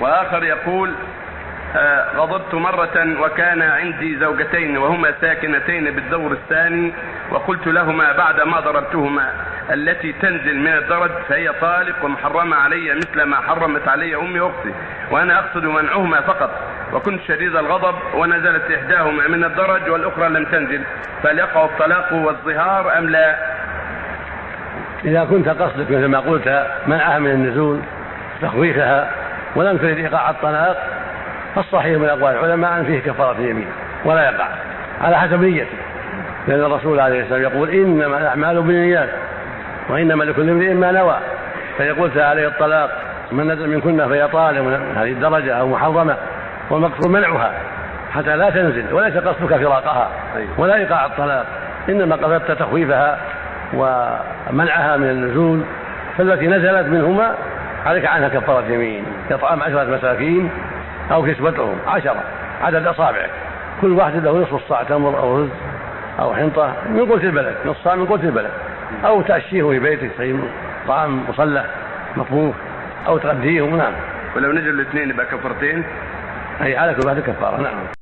وآخر يقول آه، غضبت مرة وكان عندي زوجتين وهما ساكنتين بالدور الثاني وقلت لهما بعد ما ضربتهما التي تنزل من الدرج فهي طالق ومحرمة علي مثل ما حرمت علي أمي وأختي وأنا أقصد منعهما فقط وكنت شديد الغضب ونزلت إحداهما من الدرج والأخرى لم تنزل فهل يقع الطلاق والظهار أم لا؟ إذا كنت قصدك مثل ما قلت منعها من النزول تخويفها ولم تريد إيقاع الطلاق فالصحيح من أقوال العلماء أن فيه كفارة يمين ولا يقع على حسب نيته. لأن الرسول عليه السلام يقول إنما الأعمال بالنيات وإنما لكل امرئ ما نوى. فيقول عليه الطلاق من نزل منكن فهي طالب هذه الدرجة أو محرمة والمقصود منعها حتى لا تنزل وليس قصدك فراقها ولا إيقاع الطلاق. إنما قصدت تخويفها ومنعها من النزول فالتي نزلت منهما عليك عنها كفارة يمين إطعام عشرة مساكين أو كسوتهم عشرة عدد أصابعك. كل واحد له نصف صاع تمر أو رز أو حنطة من قوت البلد نصف صاع من قوت البلد. أو تأشيه في بيتك طعام مصلح مطبوخ أو تغديهم نعم. ولو نزلوا الاثنين يبقى كفرتين أي على كل واحد كفارة نعم.